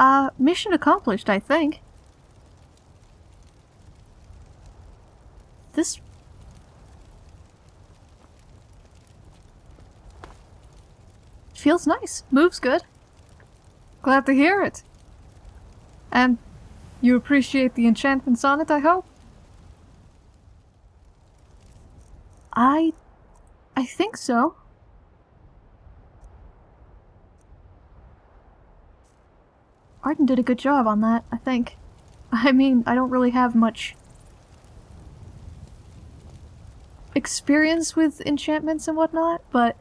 Uh, mission accomplished, I think. This... Feels nice. Moves good. Glad to hear it. And you appreciate the enchantments on it, I hope? I... I think so. Arden did a good job on that, I think. I mean, I don't really have much experience with enchantments and whatnot, but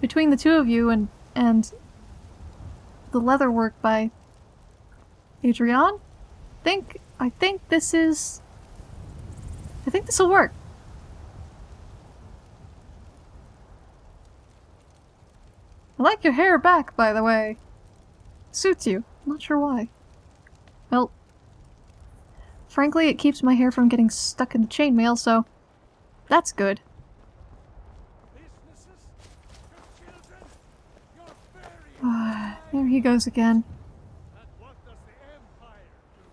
between the two of you and and the leather work by Adrian, I think I think this is I think this will work. I like your hair back, by the way. Suits you. I'm not sure why. Well, frankly, it keeps my hair from getting stuck in the chainmail, so that's good. there he goes again.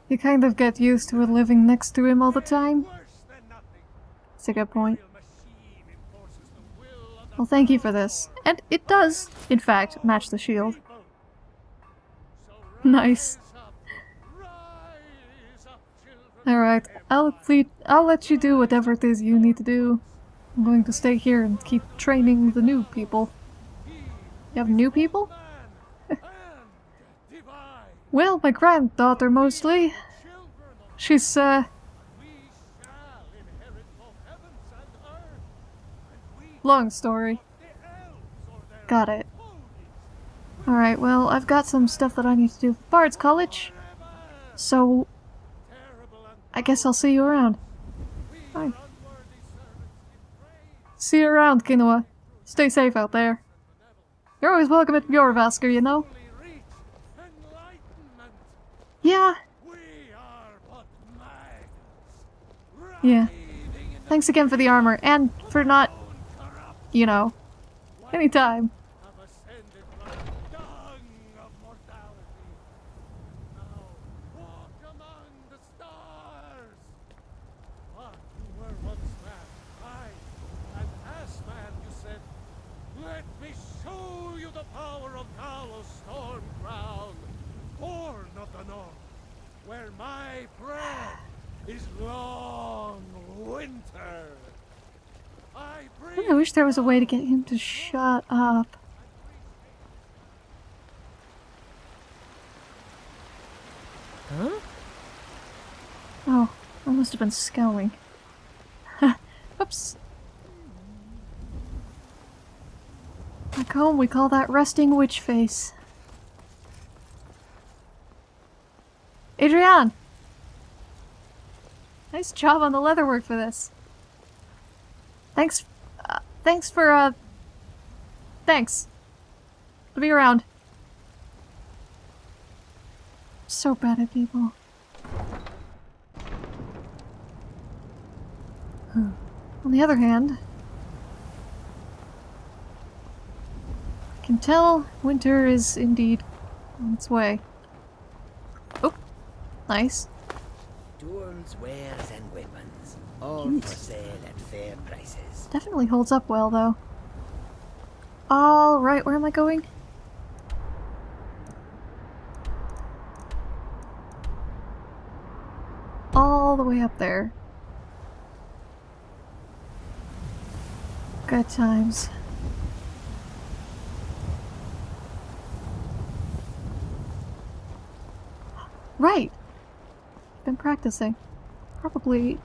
You kind of get used to it living next to him all the time. That's a good point. Well, thank you for this. And it does, in fact, match the shield. Nice. Alright, I'll, I'll let you do whatever it is you need to do. I'm going to stay here and keep training the new people. You have new people? well, my granddaughter mostly. She's, uh... Long story. Got it. Alright, well, I've got some stuff that I need to do for Bard's College. So... I guess I'll see you around. Bye. See you around, Kinoa. Stay safe out there. You're always welcome at Jorrvaskr, you know? Yeah. Yeah. Thanks again for the armor, and for not, you know, anytime. I wish there was a way to get him to shut up. Huh? Oh, I must have been scowling. Oops. Back home we call that resting witch face. Adrian! Nice job on the leatherwork for this. Thanks Thanks for, uh... Thanks. I'll be around. So bad at people. On the other hand, I can tell winter is indeed on its way. Oh, nice. Wares, and weapons, all Jeez. for sale at fair prices. Definitely holds up well, though. Alright, where am I going? All the way up there. Good times. Right! Been practicing. Probably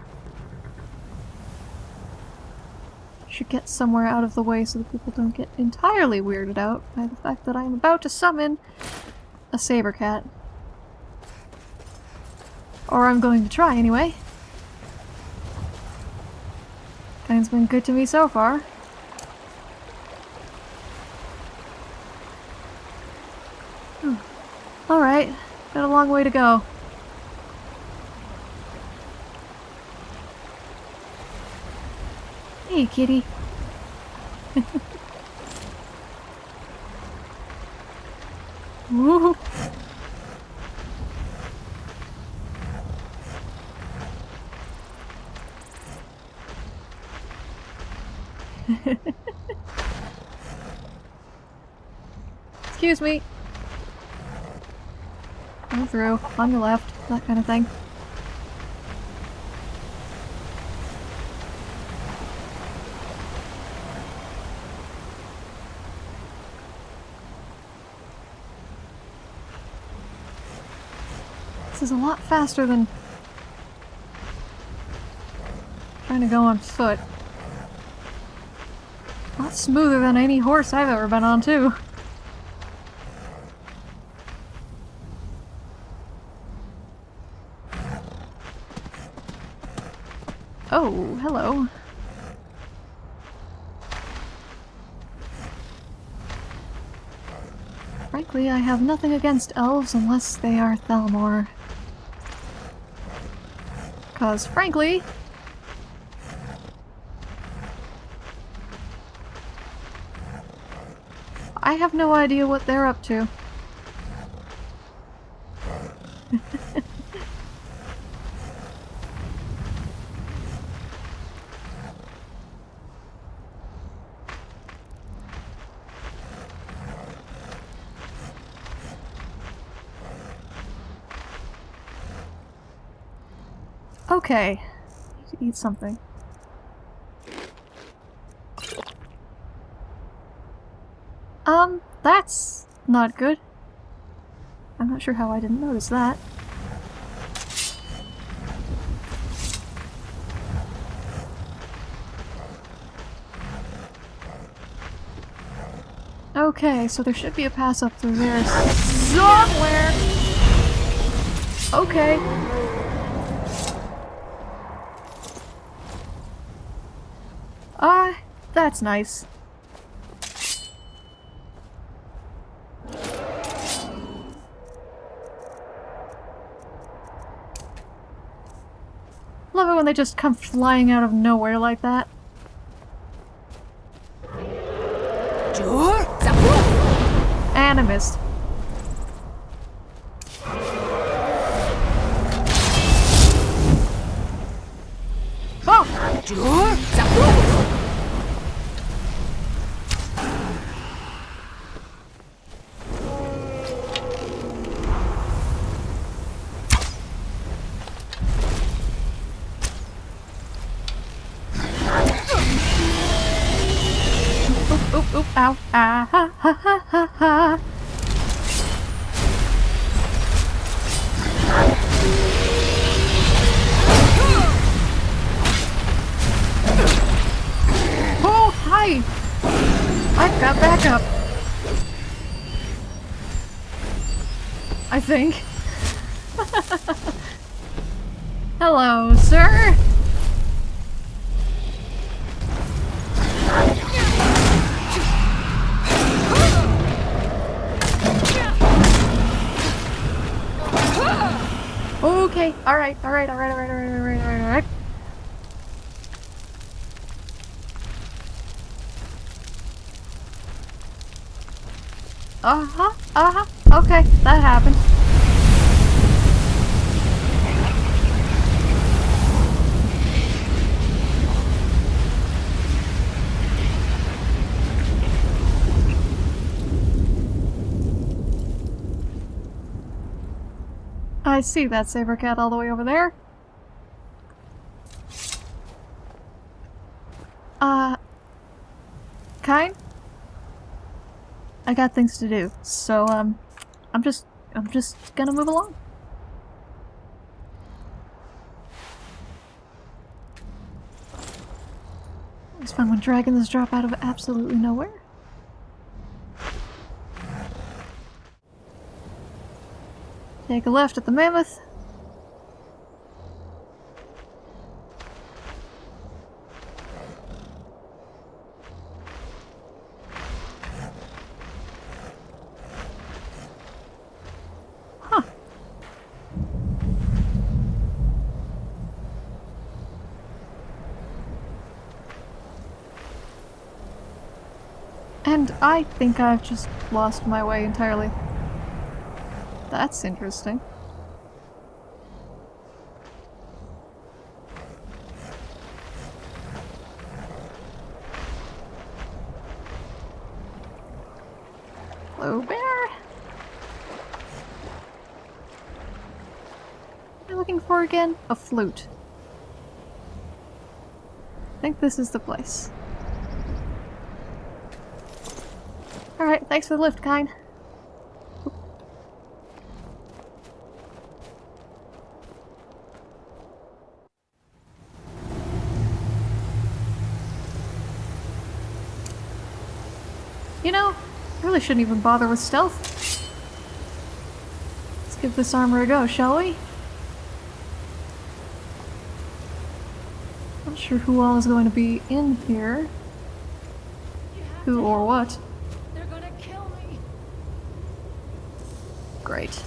should get somewhere out of the way so that people don't get entirely weirded out by the fact that I am about to summon a saber cat. Or I'm going to try anyway. Guy's been good to me so far. Hmm. Alright, got a long way to go. Hey, kitty. Woo! Excuse me. Go through. On your left. That kind of thing. Is a lot faster than trying to go on foot. A lot smoother than any horse I've ever been on, too. Oh, hello. Frankly, I have nothing against elves unless they are Thalmor. Cause frankly... I have no idea what they're up to. Okay. Need to eat something. Um, that's not good. I'm not sure how I didn't notice that. Okay, so there should be a pass up through there somewhere! Okay. Ah, that's nice. Love it when they just come flying out of nowhere like that. Animist. Ow. Ah, ha, ha, ha, ha, ha. Oh, hi! I've got backup. I think. Hello, sir. Okay, alright, alright, alright, alright, alright, alright, alright, alright. Uh-huh, uh-huh, okay, that happened. I see that saber cat all the way over there. Uh... Kine? I got things to do, so, um, I'm just, I'm just gonna move along. It's fun when dragons drop out of absolutely nowhere. Take a left at the mammoth. Huh. And I think I've just lost my way entirely. That's interesting. Hello, bear. What am looking for again? A flute. I think this is the place. Alright, thanks for the lift, kind. You know, I really shouldn't even bother with stealth. Let's give this armor a go, shall we? Not sure who all is going to be in here. Who or what. They're gonna kill me. Great.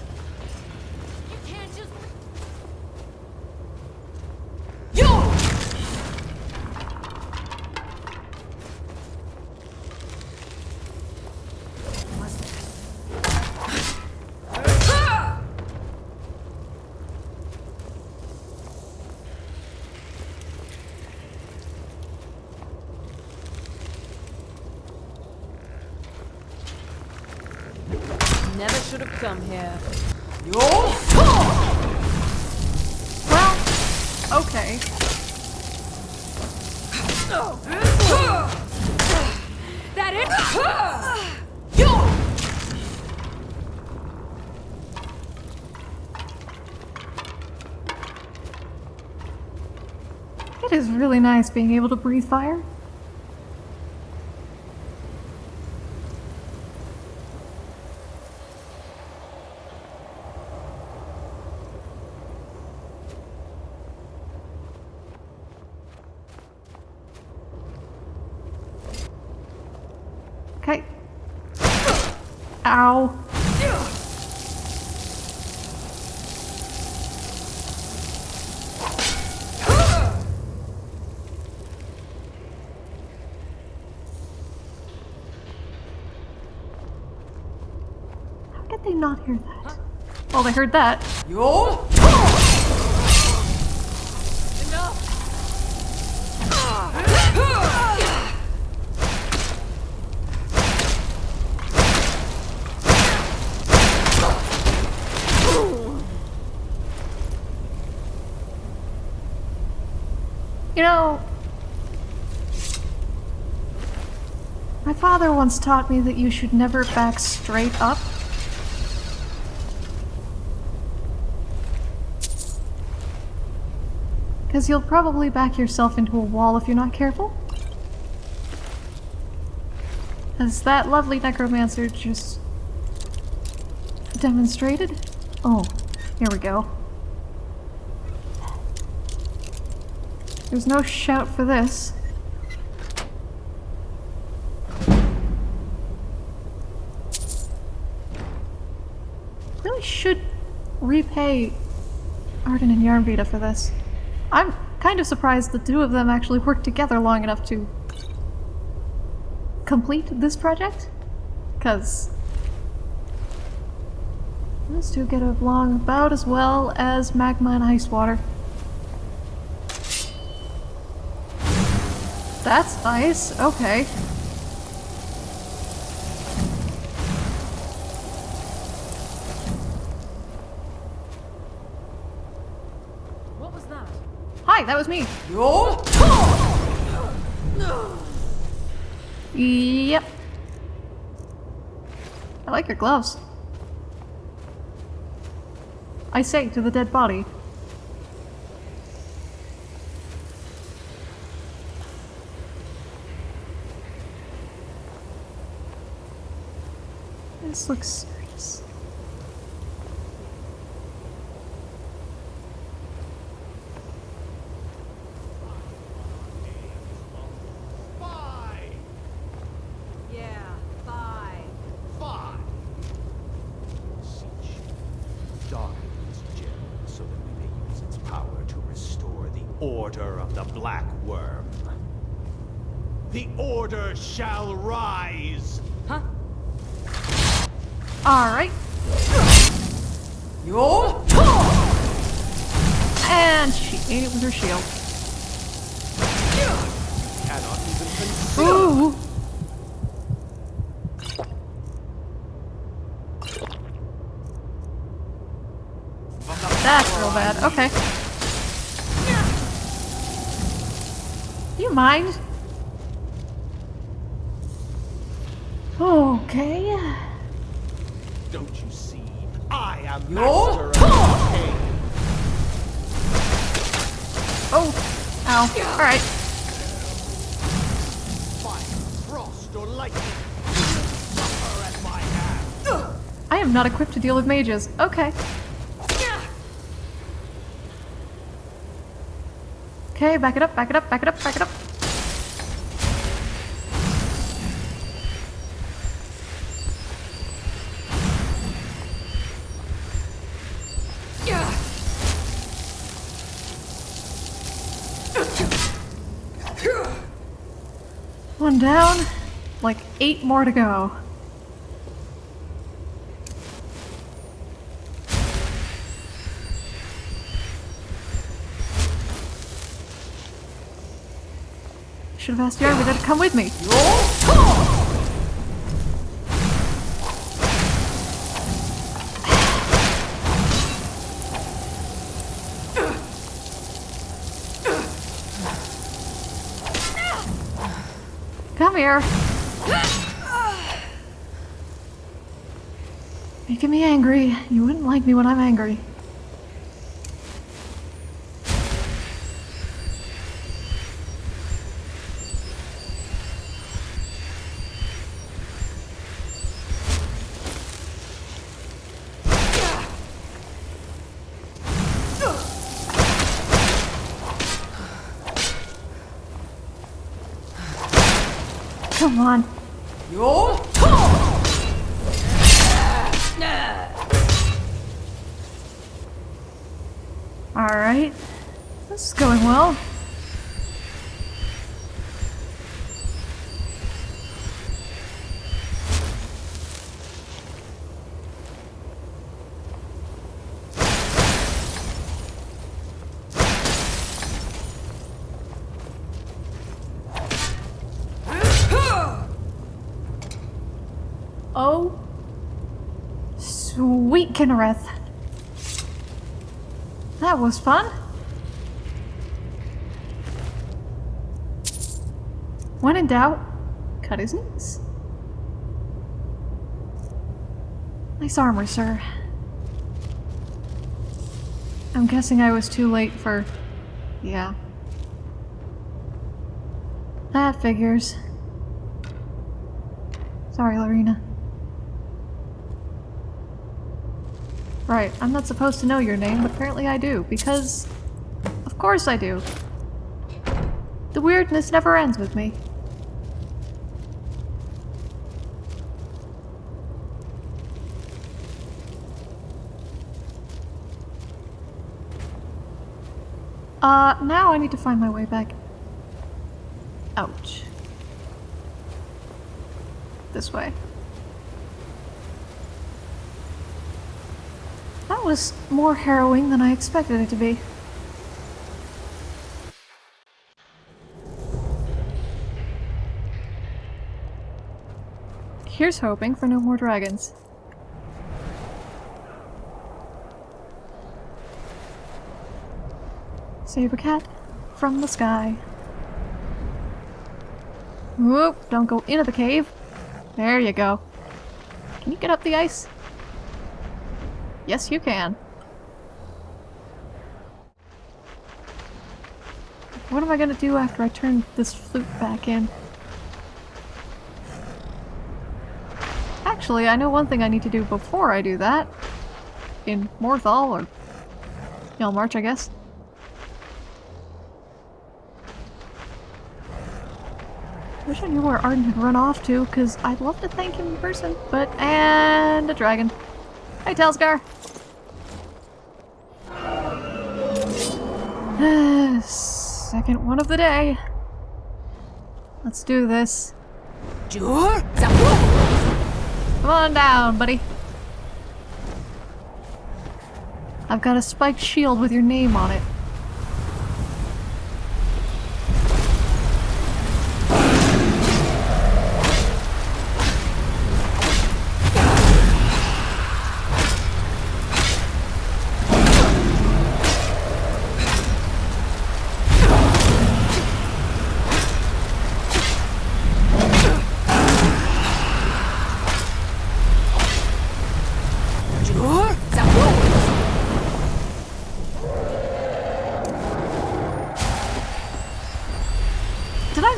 Nice being able to breathe fire. Okay. Ow. How did they not hear that? They heard that. You know, my father once taught me that you should never back straight up. Because you'll probably back yourself into a wall if you're not careful. As that lovely necromancer just demonstrated. Oh, here we go. There's no shout for this. Really should repay Arden and Yarnvita for this. I'm kind of surprised the two of them actually worked together long enough to complete this project. Because those two get along about as well as magma and ice water. That's nice. Okay. What was that? Hi, that was me. Yep. I like your gloves. I say to the dead body. This looks serious. Five! Yeah, bye. Five! Siege. Darken this gem so that we may use its power to restore the Order of the Black Worm. The Order shall rise! Huh? Alright. Yo! And she ate it with her shield. Cannot even consider. Ooh! That's real bad. Okay. Do you mind? Okay. Don't you see? I am master of this. Oh. Ow. Alright. Fire, frost, or lightning. At my hand. I am not equipped to deal with mages. Okay. Okay, back it up, back it up, back it up, back it up. One down, like eight more to go. Should have asked Yarvida to come with me. Like me when I'm angry. Come on. Alright. This is going well. Oh. Sweet Kynareth. That was fun. When in doubt, cut his knees. Nice armor, sir. I'm guessing I was too late for... yeah. That figures. Sorry, Lorena. Right, I'm not supposed to know your name, but apparently I do, because... Of course I do. The weirdness never ends with me. Uh, now I need to find my way back. Ouch. This way. That was more harrowing than I expected it to be. Here's hoping for no more dragons. Saber cat from the sky. Whoop, don't go into the cave. There you go. Can you get up the ice? Yes, you can. What am I gonna do after I turn this flute back in? Actually, I know one thing I need to do before I do that. In Morthal, or Hjaalmarch, I guess. Wish I knew where Arden had run off to, because I'd love to thank him in person, but- and a dragon. Hey, Telsgar! Second one of the day. Let's do this. Come on down, buddy. I've got a spiked shield with your name on it.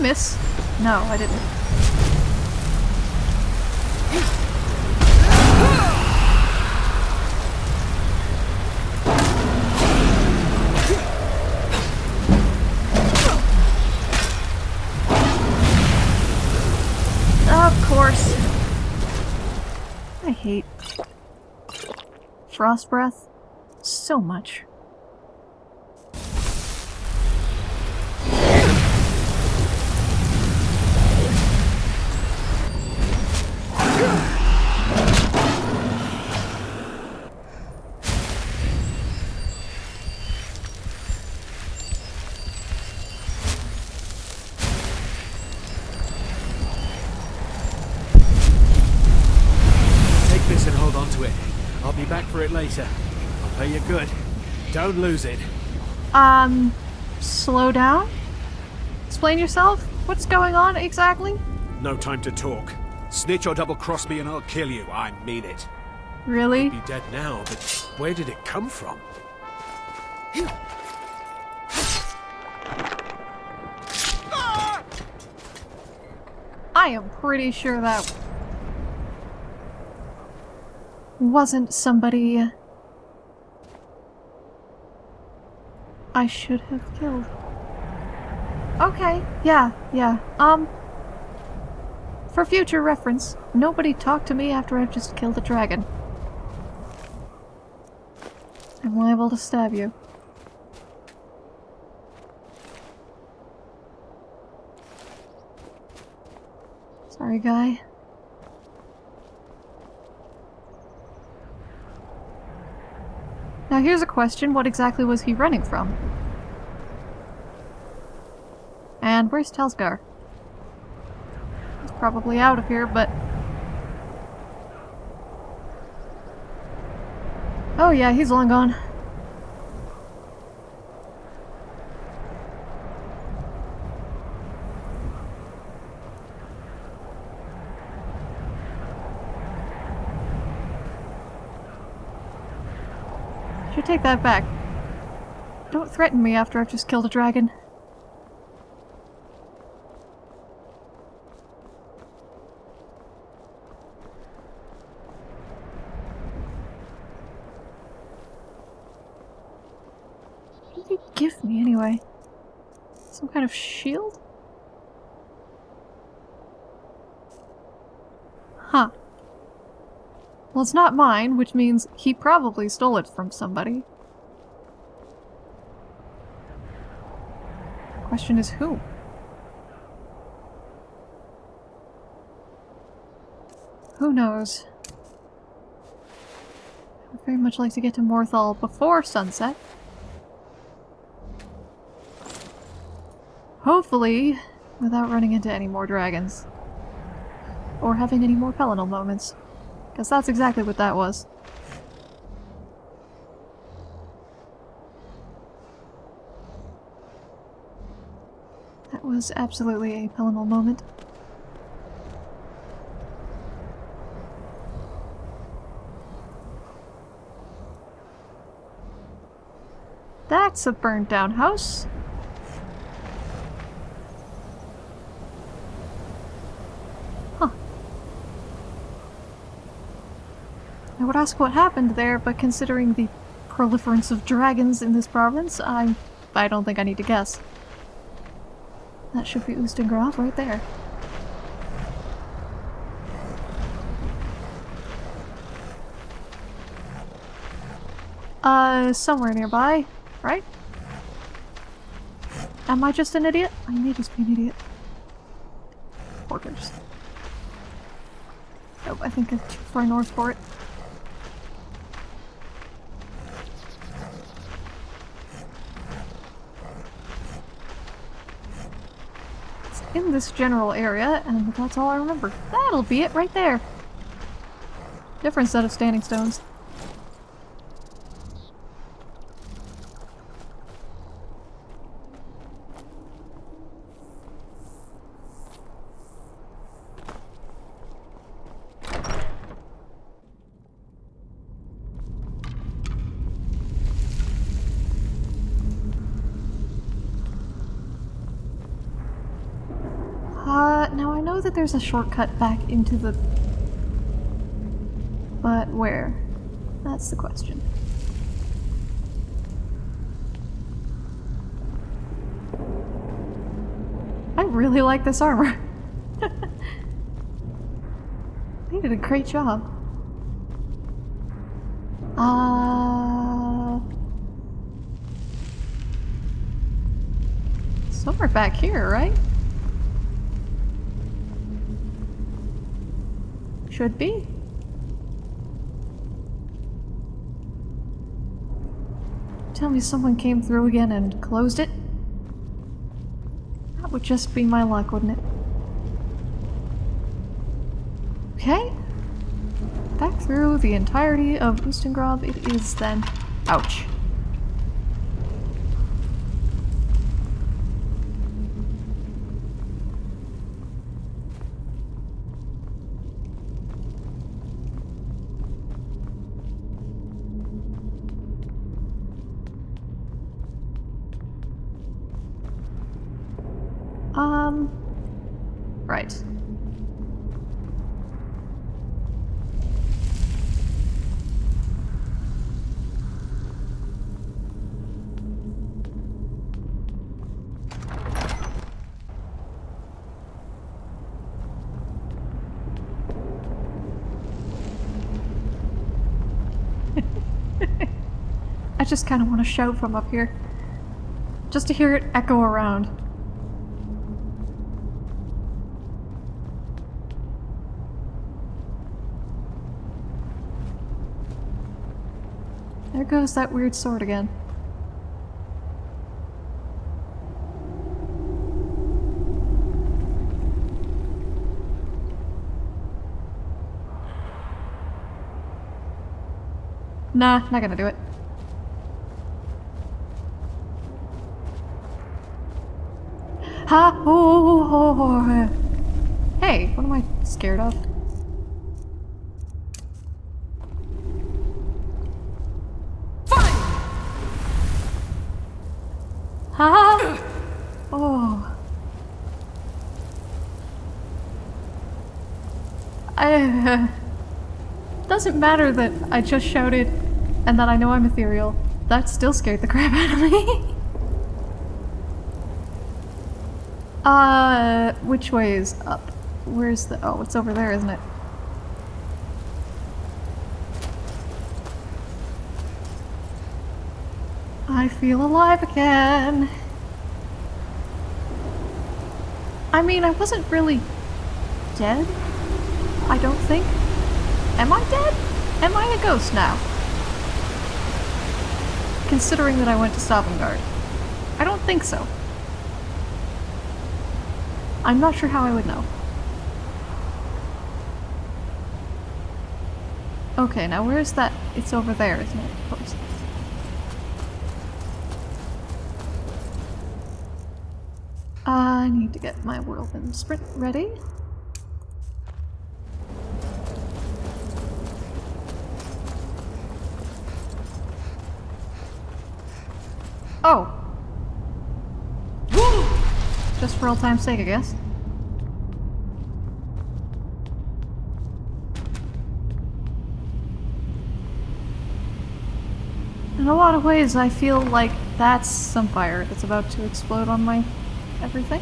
Miss? No, I didn't. Of course. I hate frost breath so much. Take this and hold on to it. I'll be back for it later. I'll pay you good. Don't lose it. Um, slow down? Explain yourself? What's going on exactly? No time to talk. Snitch or double cross me and I'll kill you. I mean it. Really? Be dead now, but where did it come from? I am pretty sure that wasn't somebody I should have killed. Okay, yeah, yeah. Um, for future reference, nobody talk to me after I've just killed a dragon. I'm liable to stab you. Sorry, guy. Now here's a question, what exactly was he running from? And where's Telsgar? He's probably out of here, but... Oh yeah, he's long gone. Should take that back. Don't threaten me after I've just killed a dragon. What did you give me anyway? Some kind of shield? Huh. Well, it's not mine, which means he probably stole it from somebody. Question is who? Who knows? I would very much like to get to Morthal before sunset. Hopefully, without running into any more dragons. Or having any more Pelinal moments. Because that's exactly what that was. That was absolutely a Pelinal moment. That's a burnt down house. Would ask what happened there, but considering the proliferance of dragons in this province, I I don't think I need to guess. That should be Ustengrav right there. Uh, somewhere nearby, right? Am I just an idiot? I may just be an idiot. Porters. Nope, I think it's too far north for it. This general area, and that's all I remember. That'll be it right there. Different set of standing stones. Uh, now I know that there's a shortcut back into the... But where? That's the question. I really like this armor. they did a great job. Uh... Somewhere back here, right? Should be. Tell me someone came through again and closed it? That would just be my luck, wouldn't it? Okay. Back through the entirety of Ustengrav it is then. Ouch. Um. Right. I just kind of want to shout from up here. Just to hear it echo around. There goes that weird sword again. Nah, not gonna do it. Ha! Oh. Hey, what am I scared of? Fine. Ha! Oh. I. Doesn't matter that I just shouted and that I know I'm ethereal. That still scared the crap out of me. Uh, which way is up? Where's the. Oh, it's over there, isn't it? I feel alive again. I mean, I wasn't really dead. I don't think. Am I dead? Am I a ghost now? Considering that I went to Sovngarde. I don't think so. I'm not sure how I would know. Okay, now where's that? It's over there, isn't it? Of course. I need to get my whirlwind sprint ready. Oh! Just for old time's sake, I guess. In a lot of ways, I feel like that's some fire that's about to explode on my everything.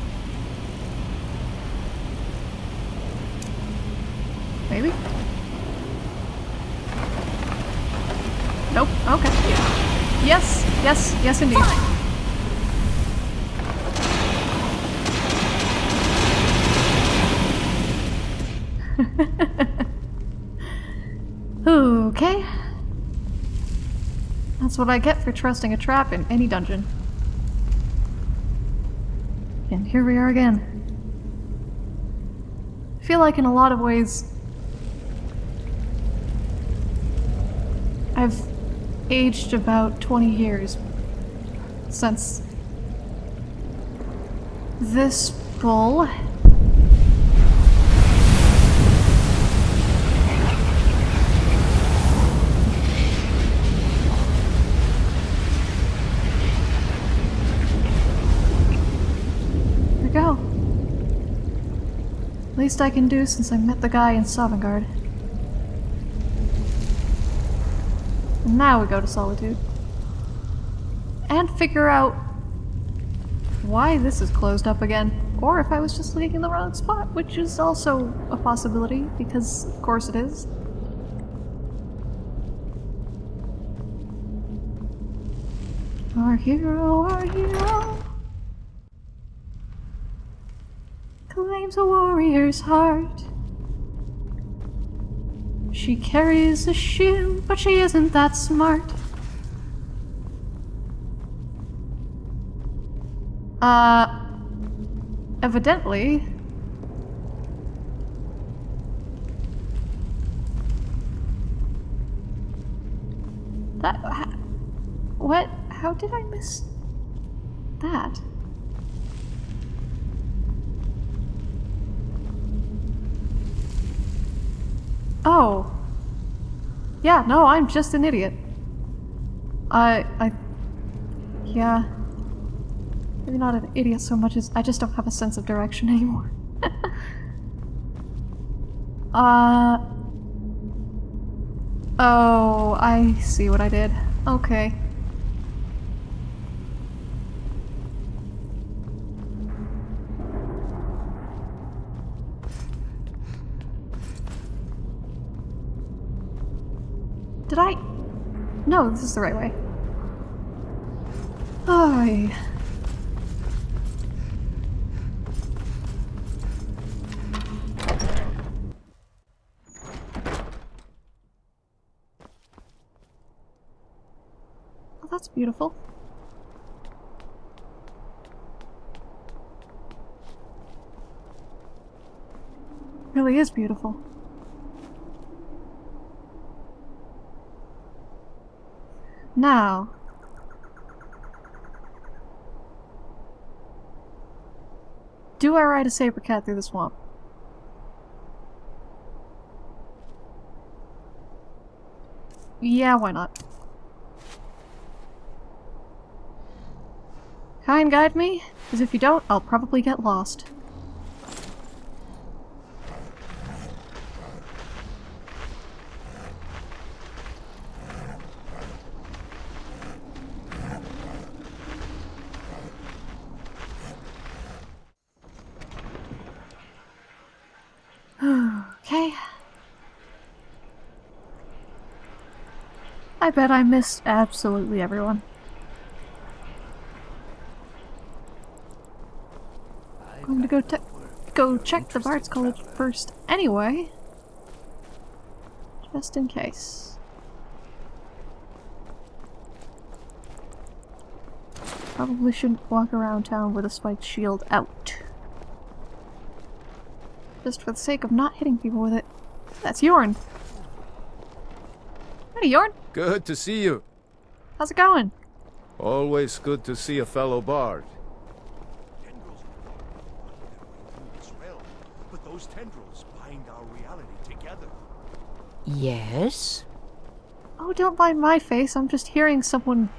Maybe? Nope. Okay. Yes, yes, yes indeed. That's what I get for trusting a trap in any dungeon. And here we are again. I feel like in a lot of ways I've aged about 20 years since this bull. There we go. Least I can do since I met the guy in Sovngarde. And now we go to Solitude. And figure out why this is closed up again. Or if I was just looking in the wrong spot, which is also a possibility, because of course it is. Our hero, our hero a warrior's heart. She carries a shield, but she isn't that smart. Uh, evidently. That. What? How did I miss Oh. Yeah, no, I'm just an idiot. I. I. Yeah. Maybe not an idiot so much as I just don't have a sense of direction anymore. uh. Oh, I see what I did. Okay. No, this is the right way. Oh. Oh, that's beautiful. Really is beautiful. Now. Do I ride a saber cat through the swamp? Yeah, why not? And guide me, because if you don't, I'll probably get lost. okay. I bet I missed absolutely everyone. I'm gonna go te- go check the Bard's College first anyway. Just in case. Probably shouldn't walk around town with a spiked shield out. Just for the sake of not hitting people with it. That's Yorn. Howdy, Yorn. Good to see you. How's it going? Always good to see a fellow bard. Tendrils this realm, but those tendrils bind our reality together. Yes? Oh, don't mind my face. I'm just hearing someone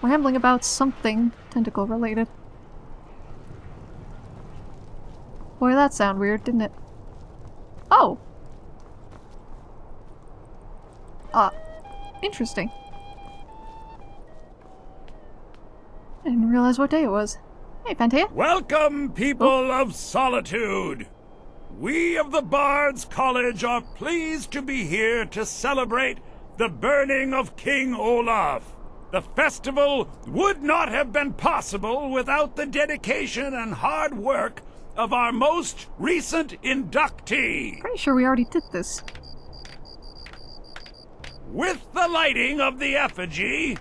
rambling about something tentacle related. Boy, that sounded weird, didn't it? Oh! Uh, interesting. I didn't realize what day it was. Hey, Pantea. Welcome, people of solitude! We of the Bards College are pleased to be here to celebrate the burning of King Olaf. The festival would not have been possible without the dedication and hard work of our most recent inductee. Pretty sure we already did this. With the lighting of the effigy,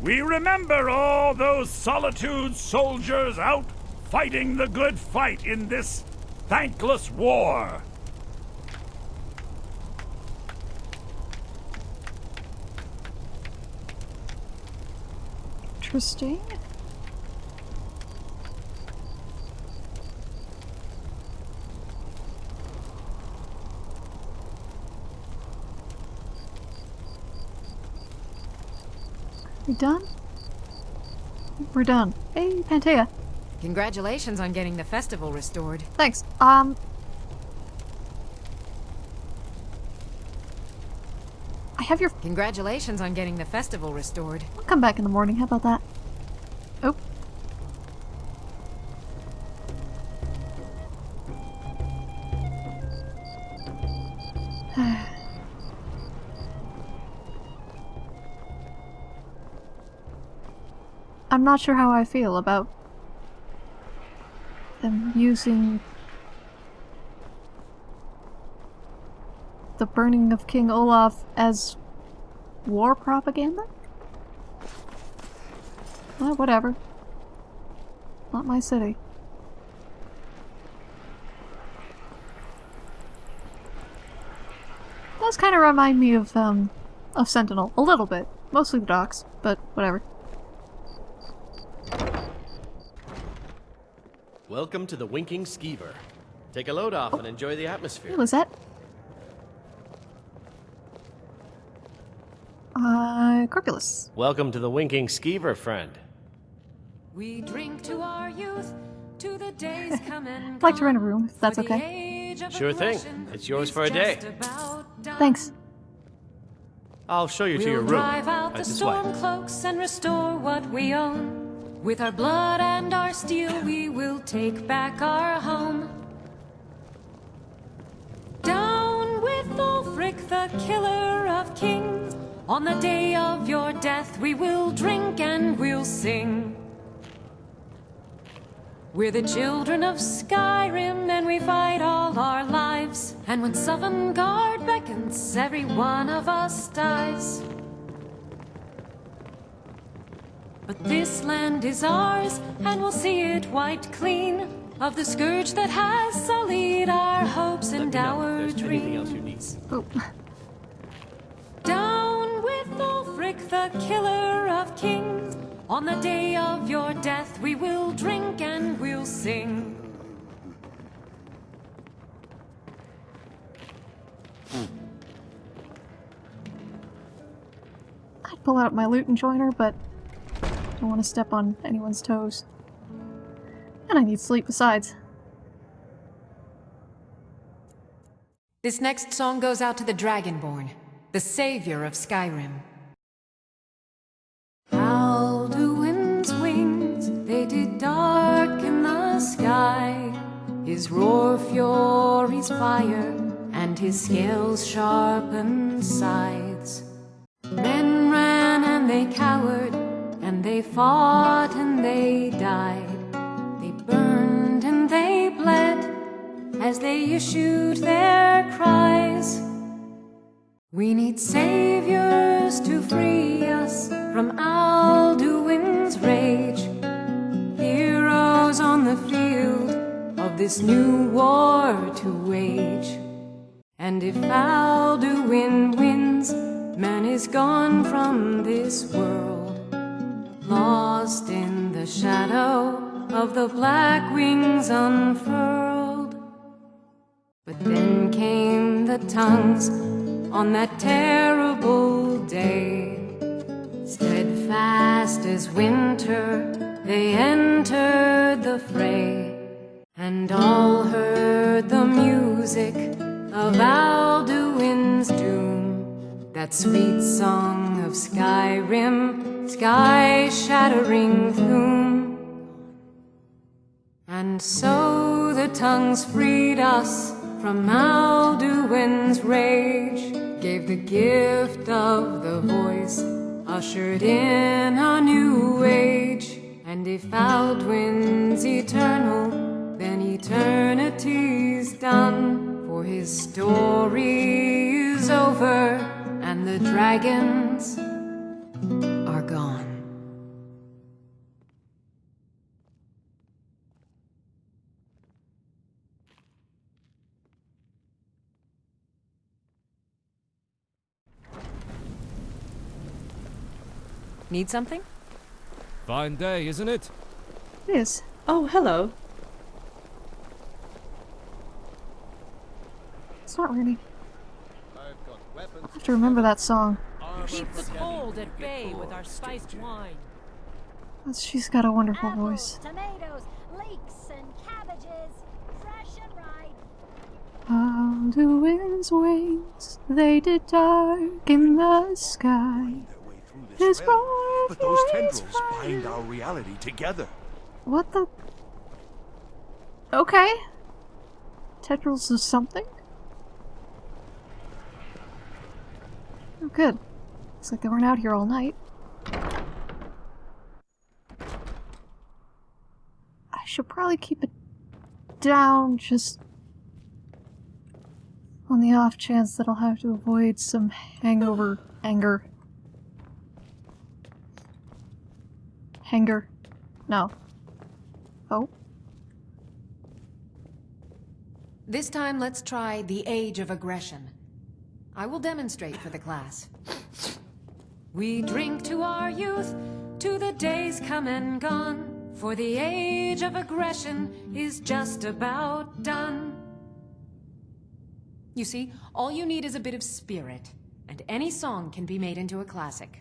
We remember all those Solitude soldiers out fighting the good fight in this thankless war. Interesting. We done? We're done. Hey, Pantea. Congratulations on getting the festival restored. Thanks. Um. I have your. Congratulations on getting the festival restored. I'll come back in the morning. How about that? Oh. I'm not sure how I feel about them using the burning of King Olaf as war propaganda? Well, whatever. Not my city. Does kind of remind me of, um, of Sentinel. A little bit. Mostly the docks, but whatever. Welcome to the Winking Skeever. Take a load off and enjoy the atmosphere. Hey, Lisette. Uh, Corpulus. Welcome to the Winking Skeever, friend. We drink to our youth, to the days come and I'd like to rent a room, if that's okay. Sure thing. It's yours for a day. just about done. Thanks. I'll show you to We'll your room. drive out the this storm cloaks and restore what we own. With our blood and our steel, we will take back our home. Down with Ulfric, the killer of kings. On the day of your death, we will drink and we'll sing. We're the children of Skyrim, and we fight all our lives. And when Sovngarde beckons, every one of us dies. But this land is ours, and we'll see it wiped clean of the scourge that has sullied our mm-hmm. hopes and me our if else you dreams. need. Oh. Down with Ulfric, the killer of kings. On the day of your death, we will drink and we'll sing. I'd pull out my loot and join her, but I don't want to step on anyone's toes. And I need sleep besides. This next song goes out to the Dragonborn, the savior of Skyrim. Alduin's wings, they did darken the sky. His roar fury's fire, and his scales sharpened sides. Men ran and they cowered, and they fought and they died. They burned and they bled as they issued their cries. We need saviors to free us from Alduin's rage. Heroes on the field of this new war to wage. And if Alduin wins, man is gone from this world. Lost in the shadow of the black wings unfurled. But then came the tongues on that terrible day. Steadfast as winter, they entered the fray, and all heard the music of Alduin's doom. That sweet song of Skyrim, sky shattering gloom. And so the tongues freed us from Alduin's rage, gave the gift of the voice, ushered in a new age. And if Alduin's eternal, then eternity's done, for his story is over, and the dragons Need something? Fine day, isn't it? Yes. Oh, hello. It's not really. I have to remember that song. Keep the cold at bay with our spiced wine. She's got a wonderful voice. tomatoes, leeks, and cabbages, fresh and ripe. Alduin's wings, they did darken the sky. His roar But those tendrils bind our reality together. What the? Okay. Tendrils of something? Oh, good. Looks like they weren't out here all night. I should probably keep it down just on the off chance that I'll have to avoid some hangover anger. Hanger. No. Oh. This time, let's try the Age of Aggression. I will demonstrate for the class. We drink to our youth, to the days come and gone, for the age of aggression is just about done. You see, all you need is a bit of spirit, and any song can be made into a classic.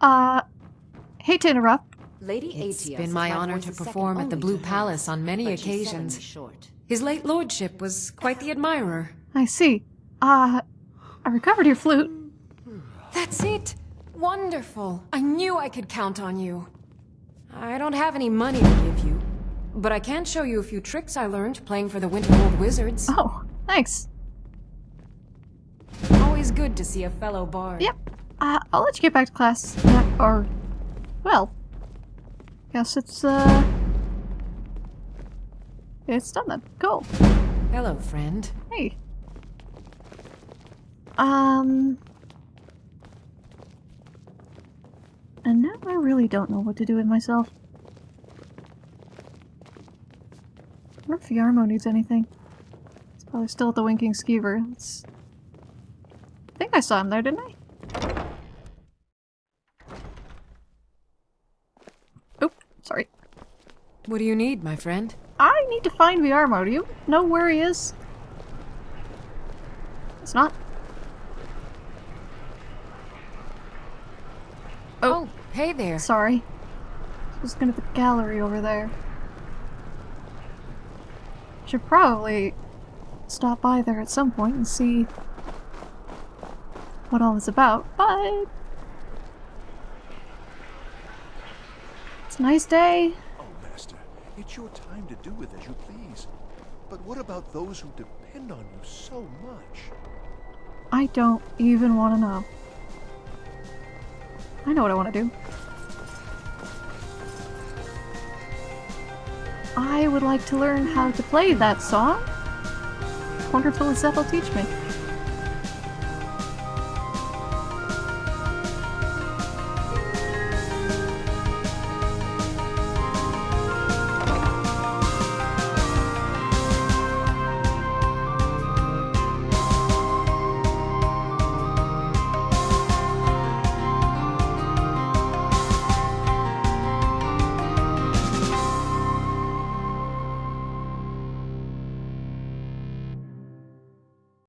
Uh, hate to interrupt. Lady It's Aetius been my my honor to perform at the Blue to Palace on many but she's selling me occasions. short. His late lordship was quite the admirer. I see. Uh, I recovered your flute. That's it! Wonderful! I knew I could count on you. I don't have any money to give you, but I can show you a few tricks I learned playing for the Winterhold Wizards. Oh, thanks. Always good to see a fellow bard. Yep. Uh, I'll let you get back to class. Yeah, or, well, guess it's, uh, it's done then. Cool. Hello, friend. Hey. Um. And now I really don't know what to do with myself. I wonder if Viarmo needs anything. He's probably still at the Winking Skeever. Let's... I think I saw him there, didn't I? Sorry. What do you need, my friend? I need to find Viarmo. Do you know where he is? It's not. Oh, oh hey there. Sorry. I was at the gallery over there. Should probably stop by there at some point and see what all is about, but it's a nice day. Oh, Master, it's your time to do with as you please. But what about those who depend on you so much? I don't even want to know. I know what I want to do. I would like to learn how to play that song. Wonder if Elizabeth will teach me.